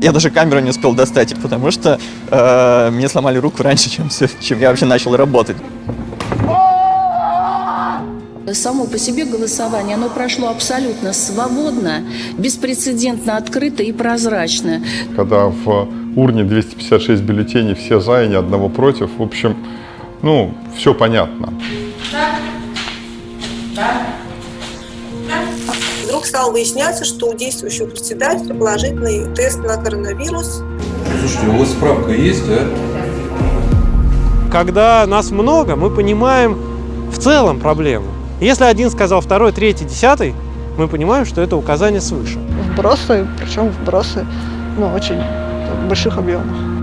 Я даже камеру не успел достать, потому что э, мне сломали руку раньше, чем, чем я вообще начал работать. Само по себе голосование, оно прошло абсолютно свободно, беспрецедентно открыто и прозрачно. Когда в урне 256 бюллетеней, все за и ни одного против, в общем, ну, все понятно. Вдруг стало выясняться, что у действующего председателя положительный тест на коронавирус. Слушайте, у вас справка есть, а? Когда нас много, мы понимаем в целом проблему. Если один сказал второй, третий, десятый, мы понимаем, что это указание свыше. Вбросы, причем вбросы ну, очень в больших объемах.